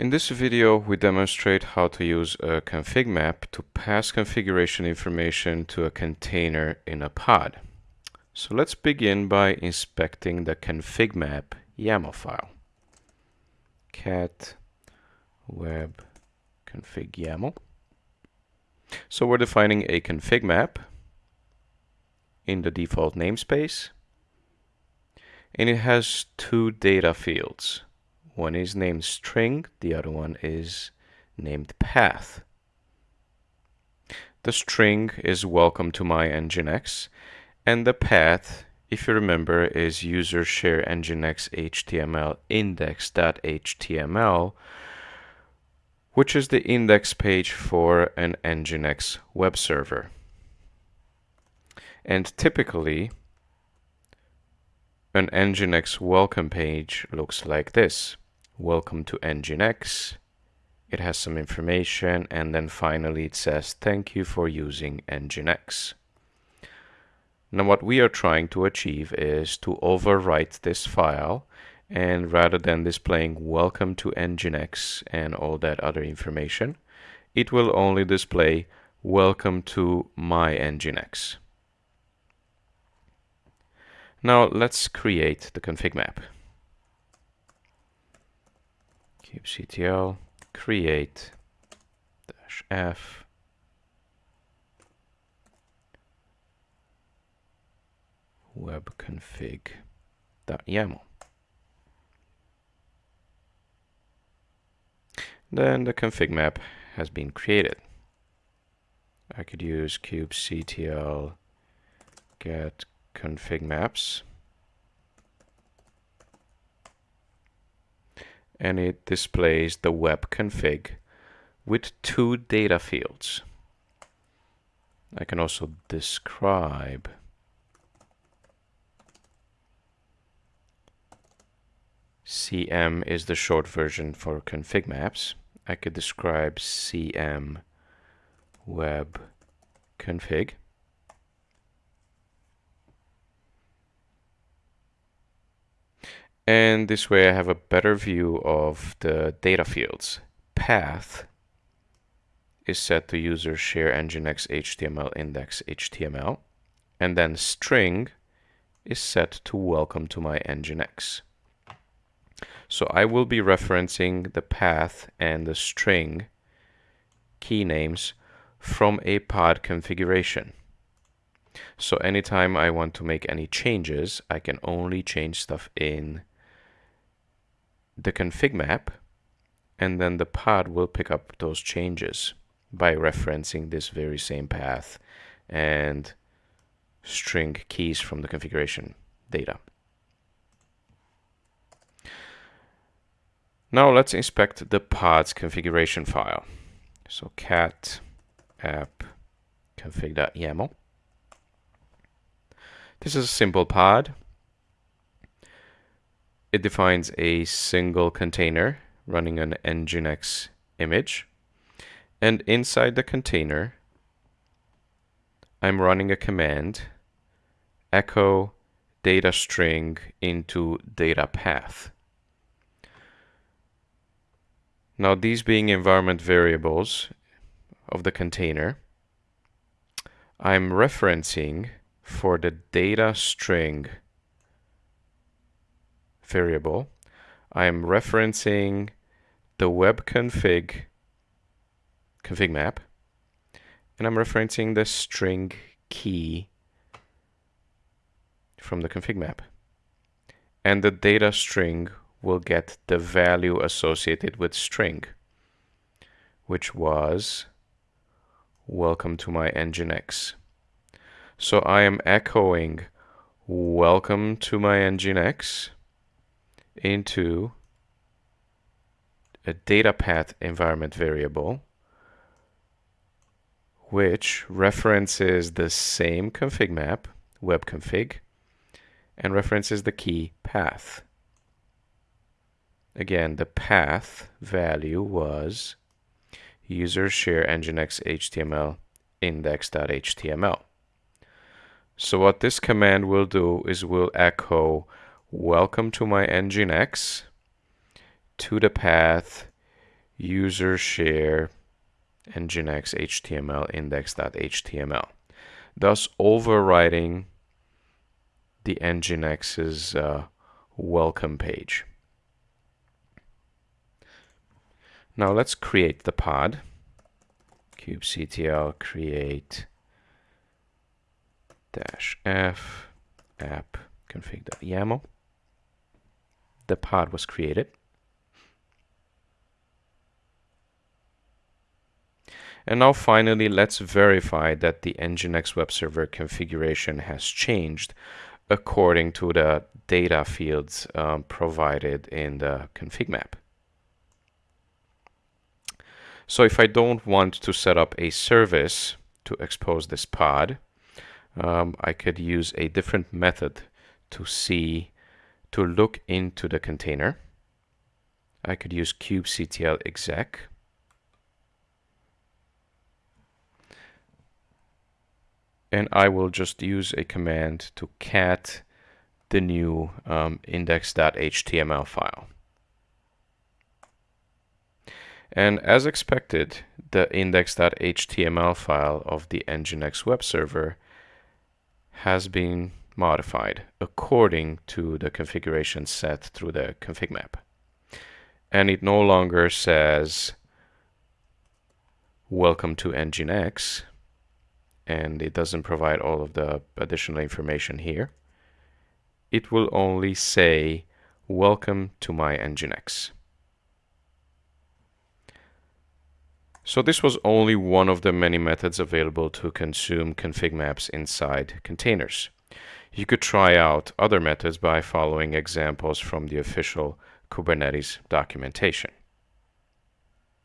In this video, we demonstrate how to use a config map to pass configuration information to a container in a pod. So let's begin by inspecting the config map YAML file. cat web config YAML. So we're defining a config map in the default namespace. And it has two data fields. One is named string, the other one is named path. The string is welcome to my Nginx, and the path, if you remember, is user share Nginx HTML index.html, which is the index page for an Nginx web server. And typically, an Nginx welcome page looks like this. Welcome to Nginx. It has some information and then finally it says thank you for using Nginx. Now what we are trying to achieve is to overwrite this file and rather than displaying welcome to Nginx and all that other information, it will only display welcome to my Nginx. Now let's create the config map. kubectl create dash f web config.yaml. Then the config map has been created. I could use kubectl get config maps and it displays the web config with two data fields. I can also describe CM is the short version for config maps. I could describe CM web config. And this way I have a better view of the data fields. Path is set to user share nginx html index html. And then string is set to welcome to my nginx. So I will be referencing the path and the string key names from a pod configuration. So anytime I want to make any changes, I can only change stuff in the config map and then the pod will pick up those changes by referencing this very same path and string keys from the configuration data. Now let's inspect the pod's configuration file. So cat app config.yaml. This is a simple pod it defines a single container running an nginx image. And inside the container, I'm running a command echo data string into data path. Now these being environment variables of the container, I'm referencing for the data string variable, I'm referencing the web config config map, and I'm referencing the string key from the config map. And the data string will get the value associated with string, which was welcome to my Nginx. So I am echoing welcome to my Nginx into a data path environment variable which references the same config map, web config, and references the key path. Again, the path value was user share nginx html index.html. So what this command will do is will echo welcome to my nginx to the path user share nginx html index.html, thus overriding the nginx's uh, welcome page. Now let's create the pod. kubectl create dash f app config.yaml. The pod was created. And now finally, let's verify that the Nginx web server configuration has changed according to the data fields um, provided in the config map. So if I don't want to set up a service to expose this pod, um, I could use a different method to see, to look into the container. I could use kubectl exec. And I will just use a command to cat the new um, index.html file. And as expected, the index.html file of the Nginx web server has been modified according to the configuration set through the config map. And it no longer says welcome to Nginx and it doesn't provide all of the additional information here. It will only say welcome to my Nginx. So this was only one of the many methods available to consume config maps inside containers. You could try out other methods by following examples from the official Kubernetes documentation.